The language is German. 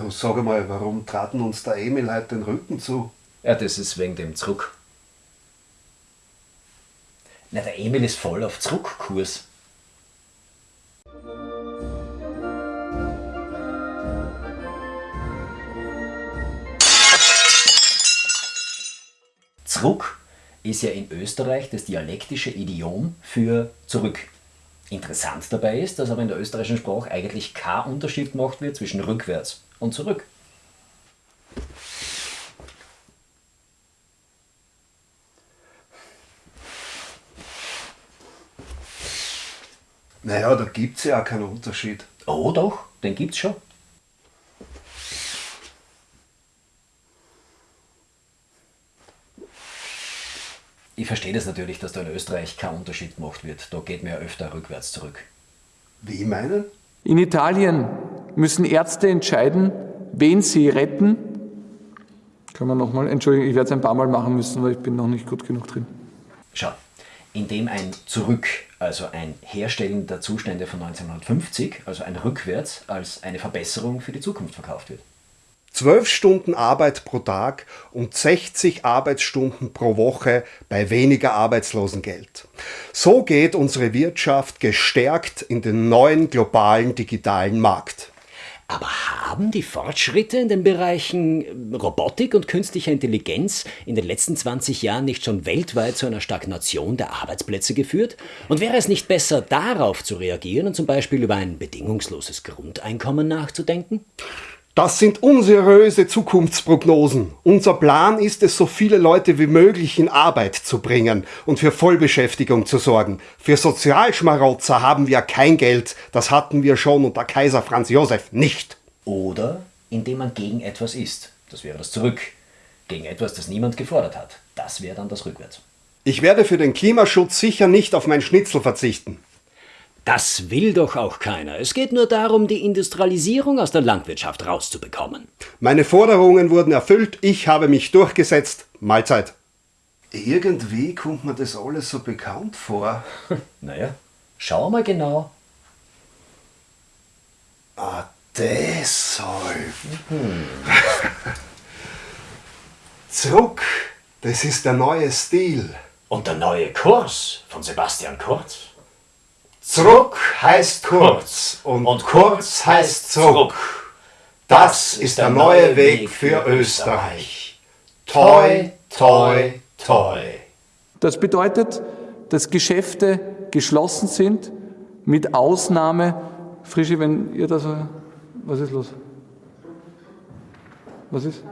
Du sag mal, warum traten uns der Emil heute den Rücken zu? Ja, das ist wegen dem Zurück. Na, der Emil ist voll auf Zurückkurs. Zurück ist ja in Österreich das dialektische Idiom für zurück. Interessant dabei ist, dass aber in der österreichischen Sprache eigentlich kein Unterschied gemacht wird zwischen rückwärts und zurück. Naja, da gibt's ja auch keinen Unterschied. Oh doch, den gibt's schon. Ich verstehe das natürlich, dass da in Österreich kein Unterschied gemacht wird. Da geht man ja öfter rückwärts zurück. Wie meinen? In Italien müssen Ärzte entscheiden, wen sie retten. Können wir nochmal, Entschuldigung, ich werde es ein paar Mal machen müssen, weil ich bin noch nicht gut genug drin. Schau, indem ein Zurück, also ein Herstellen der Zustände von 1950, also ein Rückwärts, als eine Verbesserung für die Zukunft verkauft wird. Zwölf Stunden Arbeit pro Tag und 60 Arbeitsstunden pro Woche bei weniger Arbeitslosengeld. So geht unsere Wirtschaft gestärkt in den neuen globalen digitalen Markt. Aber haben die Fortschritte in den Bereichen Robotik und künstlicher Intelligenz in den letzten 20 Jahren nicht schon weltweit zu einer Stagnation der Arbeitsplätze geführt? Und wäre es nicht besser, darauf zu reagieren und zum Beispiel über ein bedingungsloses Grundeinkommen nachzudenken? Das sind unseriöse Zukunftsprognosen. Unser Plan ist es, so viele Leute wie möglich in Arbeit zu bringen und für Vollbeschäftigung zu sorgen. Für Sozialschmarotzer haben wir kein Geld. Das hatten wir schon unter Kaiser Franz Josef nicht. Oder indem man gegen etwas ist. Das wäre das Zurück. Gegen etwas, das niemand gefordert hat. Das wäre dann das Rückwärts. Ich werde für den Klimaschutz sicher nicht auf mein Schnitzel verzichten. Das will doch auch keiner. Es geht nur darum, die Industrialisierung aus der Landwirtschaft rauszubekommen. Meine Forderungen wurden erfüllt, ich habe mich durchgesetzt. Mahlzeit. Irgendwie kommt mir das alles so bekannt vor. Naja, schau mal genau. Ah, deshalb. Zurück, das ist der neue Stil. Und der neue Kurs von Sebastian Kurz. Zurück heißt kurz und, Und kurz heißt zurück. Das ist der neue Weg für Österreich. Toi, toi, toi. Das bedeutet, dass Geschäfte geschlossen sind, mit Ausnahme, Frischi, wenn ihr da so, was ist los? Was ist?